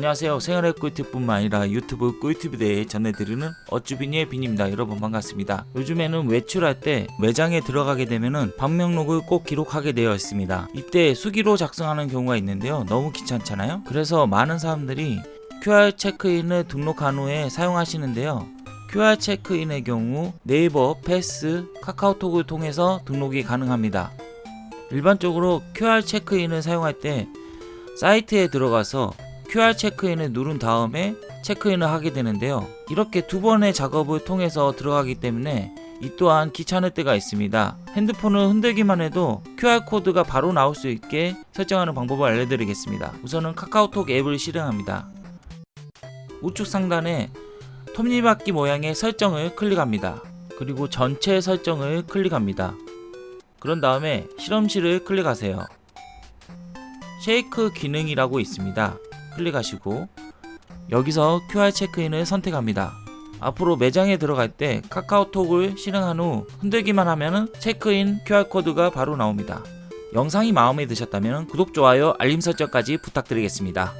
안녕하세요. 생활의 꿀팁뿐만 아니라 유튜브 꿀팁에 대해 전해드리는 어쭈비니의 빈입니다. 여러분 반갑습니다. 요즘에는 외출할 때 매장에 들어가게 되면은 방명록을 꼭 기록하게 되어 있습니다. 이때 수기로 작성하는 경우가 있는데요. 너무 귀찮잖아요. 그래서 많은 사람들이 QR 체크인을 등록한 후에 사용하시는데요. QR 체크인의 경우 네이버, 패스, 카카오톡을 통해서 등록이 가능합니다. 일반적으로 QR 체크인을 사용할 때 사이트에 들어가서 QR 체크인을 누른 다음에 체크인을 하게 되는데요. 이렇게 두 번의 작업을 통해서 들어가기 때문에 이 또한 귀찮을 때가 있습니다. 핸드폰을 흔들기만 해도 QR코드가 바로 나올 수 있게 설정하는 방법을 알려드리겠습니다. 우선은 카카오톡 앱을 실행합니다. 우측 상단에 톱니바퀴 모양의 설정을 클릭합니다. 그리고 전체 설정을 클릭합니다. 그런 다음에 실험실을 클릭하세요. 쉐이크 기능이라고 있습니다. 클릭하시고 여기서 QR 체크인을 선택합니다. 앞으로 매장에 들어갈 때 카카오톡을 실행한 후 흔들기만 하면 체크인 QR코드가 바로 나옵니다. 영상이 마음에 드셨다면 구독, 좋아요, 알림 설정까지 부탁드리겠습니다.